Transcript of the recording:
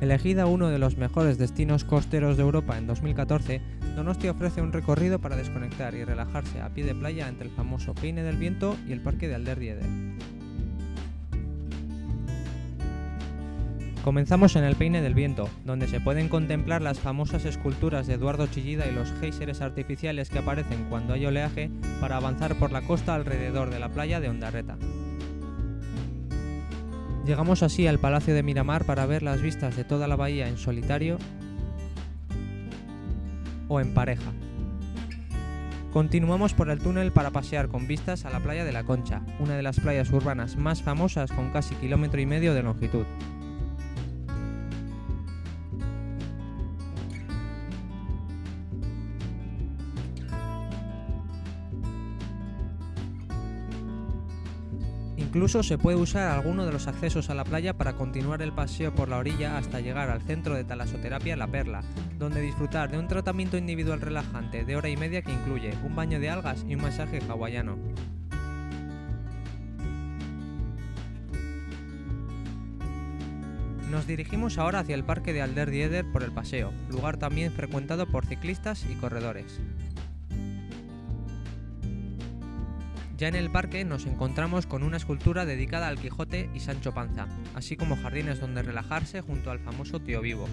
Elegida uno de los mejores destinos costeros de Europa en 2014, Donosti ofrece un recorrido para desconectar y relajarse a pie de playa entre el famoso Peine del Viento y el Parque de Alderdieder. Comenzamos en el Peine del Viento, donde se pueden contemplar las famosas esculturas de Eduardo Chillida y los géiseres artificiales que aparecen cuando hay oleaje para avanzar por la costa alrededor de la playa de Ondarreta. Llegamos así al Palacio de Miramar para ver las vistas de toda la bahía en solitario o en pareja. Continuamos por el túnel para pasear con vistas a la playa de la Concha, una de las playas urbanas más famosas con casi kilómetro y medio de longitud. Incluso se puede usar alguno de los accesos a la playa para continuar el paseo por la orilla hasta llegar al centro de talasoterapia La Perla, donde disfrutar de un tratamiento individual relajante de hora y media que incluye un baño de algas y un masaje hawaiano. Nos dirigimos ahora hacia el parque de Alder por el paseo, lugar también frecuentado por ciclistas y corredores. Ya en el parque nos encontramos con una escultura dedicada al Quijote y Sancho Panza, así como jardines donde relajarse junto al famoso Tío Vivo.